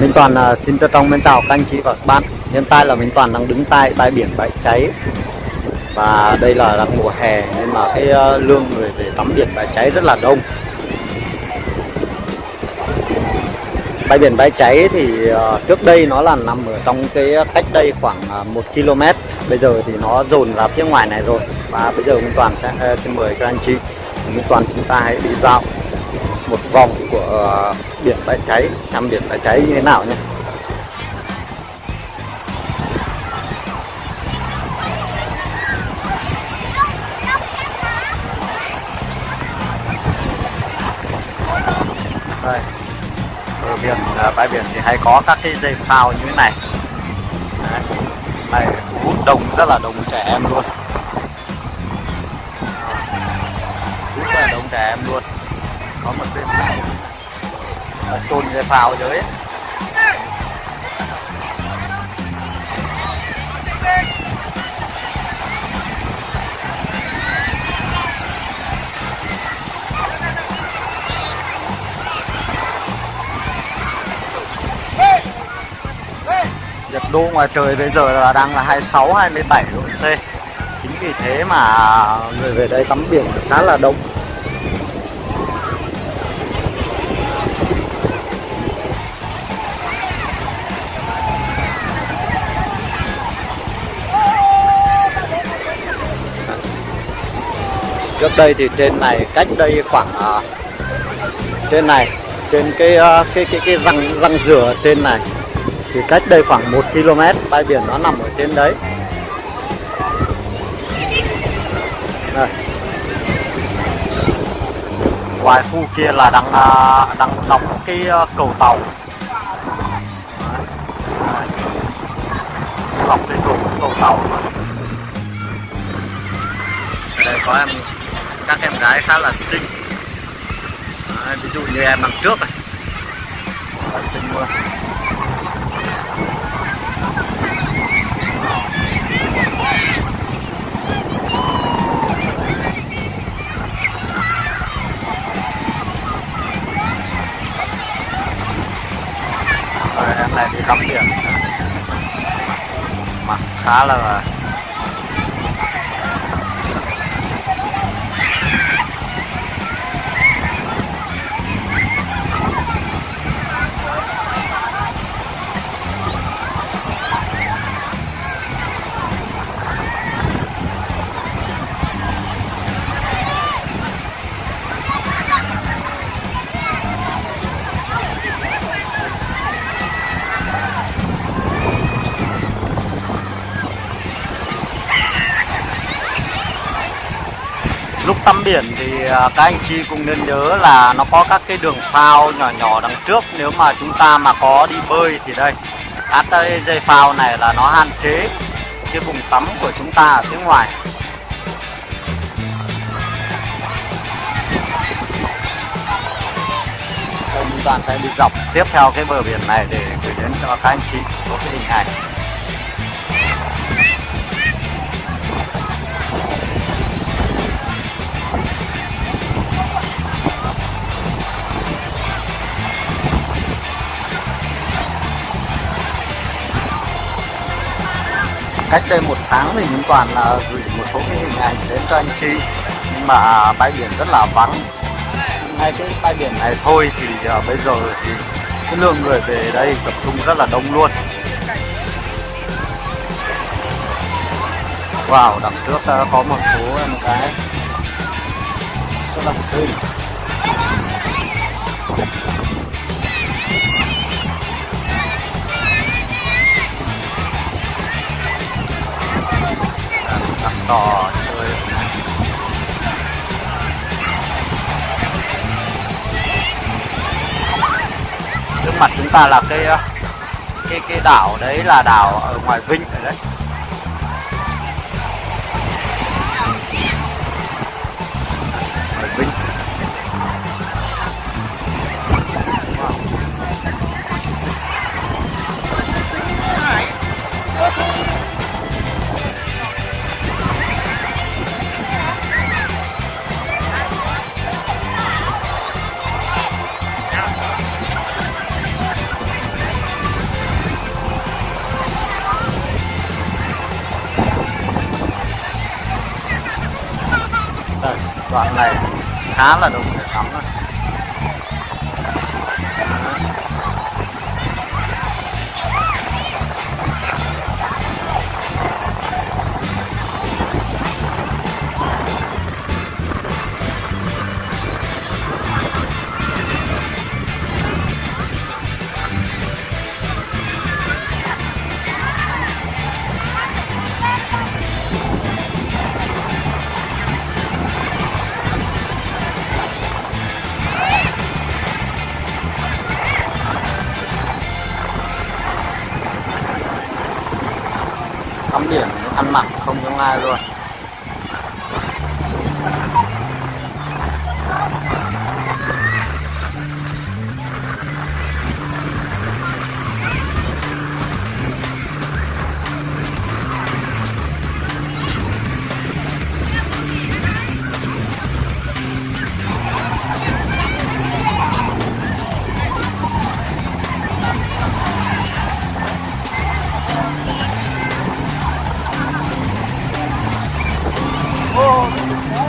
Minh Toàn uh, xin trân trọng mến chào các anh chị và các bạn. Hiện tại là Minh Toàn đang đứng tại bãi biển bãi cháy. Và đây là đang mùa hè nên mà cái à, uh, lượng người về tắm biển bãi cháy rất là đông. Bãi biển bãi cháy thì uh, trước đây nó là nằm ở trong cái cách đây khoảng uh, 1 km Bây giờ thì nó dồn ra phía ngoài này rồi. Và bây giờ Minh Toàn sẽ uh, xin mời các anh chị. Minh Toàn chúng ta hãy đi dạo một vòng của ờ, biển bãi cháy xem biển bãi cháy như thế nào nhé đây ở biển ờ, bãi biển thì hay có các cái dây phao như thế này. Đấy. này, hút đông rất là đông trẻ em luôn. Hút rất là đông trẻ em luôn có một dây này, chôn dây phao dưới. Nhiệt độ ngoài trời bây giờ là đang là 26 27 độ C. Chính vì thế mà người về đây tắm biển khá là đông. Trước đây thì trên này cách đây khoảng uh, trên này trên cái uh, cái cái cái răng răng rửa trên này thì cách đây khoảng 1 km bãi biển nó nằm ở trên đấy. Đây. ngoài khu kia là đang uh, đang đóng cái uh, cầu tàu. Đóng cái cầu cầu tàu. Đây có em các em gái khá là xinh. Đấy, ví dụ như em đằng trước này. Là xinh luôn. Rồi, em này thì tắm biển. Mặt khá là lúc tắm biển thì à, các anh chị cũng nên nhớ là nó có các cái đường phao nhỏ nhỏ đằng trước. Nếu mà chúng ta mà có đi bơi thì đây, các cái dây phao này là nó hạn chế cái vùng tắm của chúng ta ở phía ngoài. Tôi Minh Toàn sẽ đi dọc tiếp theo cái bờ biển này để gửi đến cho các anh chị một cái hình ảnh. Cách đây một tháng thì chúng Toàn là gửi một số cái hình ảnh đến cho anh chị. Nhưng mà à, bãi biển rất là vắng. Ngay cái bãi biển này thôi thì uh, bây giờ thì cái lượng người về đây tập trung rất là đông luôn. Wow, đằng trước uh, có một số em gái rất là xinh. Đỏ chơi. Trước mặt chúng ta là cái ờ, cái cái đảo đấy là đảo ở ngoài vinh rồi đấy. Này khá là đúng. Mặt không giống ai luôn. Yeah.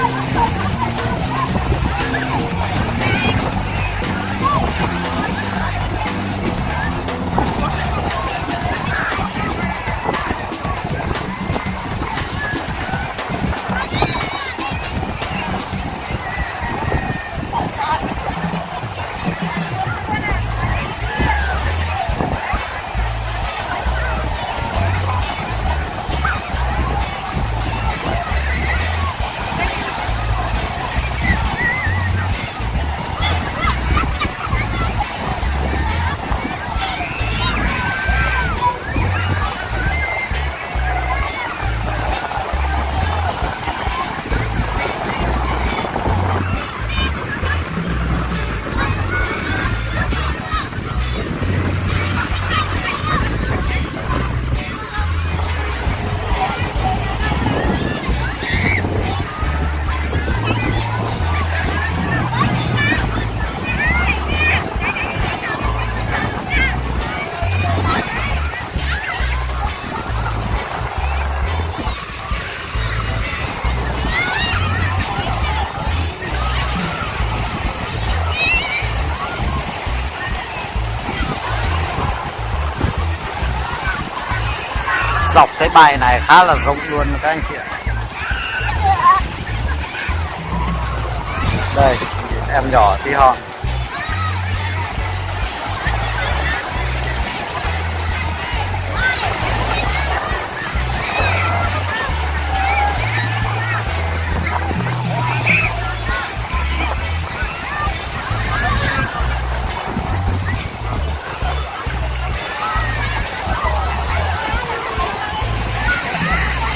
Ha ha ha ha ha! Dọc cái bài này khá là rộng luôn các anh chị ạ. Đây, em nhỏ tí hon.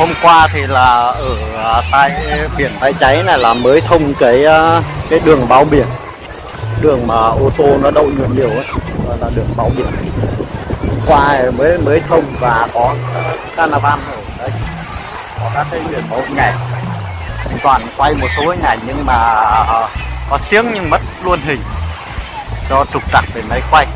Hôm qua thì là ở à, tại biển bãi cháy này là mới thông cái à, cái đường bao biển. Đường mà ô tô nó đậu nhiều nhiều ấy là đường bao biển. Qua mới mới thông và có carnival ở đây. Có các cái biển báo nhảy mình toàn quay một số hình ảnh nhưng mà à, có tiếng nhưng mất luôn hình. Do trục trặc về máy quay.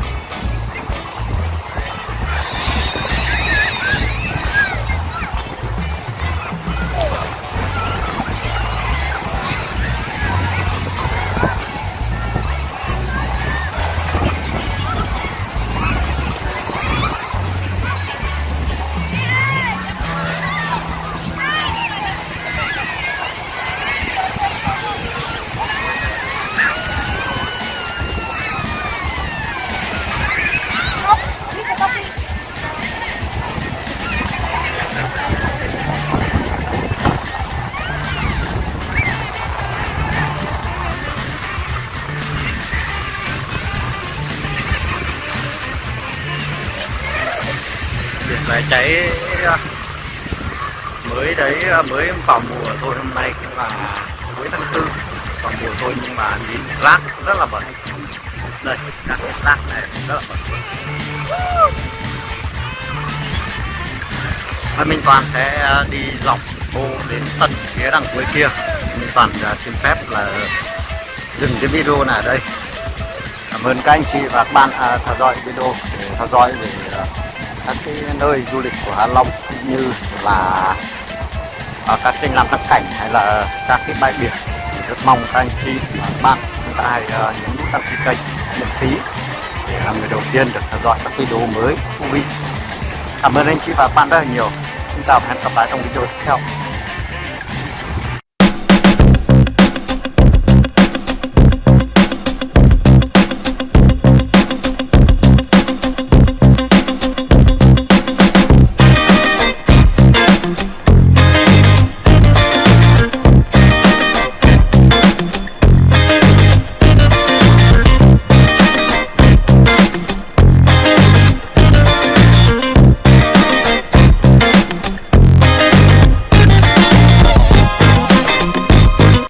Cháy ờ, mới đấy ờ, mới vào mùa thôi hôm nay cũng là cuối tháng tư. Vào mùa thôi nhưng mà nhìn rác rất là bẩn. Đây các rác này rất là bẩn. Và Minh Toàn sẽ ờ, đi dọc bộ đến tận phía đằng cuối kia. Minh Toàn xin phép là dừng cái video này ở đây. Cảm ơn các anh chị và các bạn à, theo dõi video để theo dõi về các cái nơi du lịch của Hạ Long cũng như là ở các danh lam thắng cảnh hay là các cái bãi biển thì rất mong các anh chị và các bạn chúng ta hãy nhấn nút đăng ký kênh miễn phí để là người đầu tiên được theo dõi các video mới thú vị. Cảm ơn anh chị và các bạn rất là nhiều. Xin chào và hẹn gặp lại trong video tiếp theo.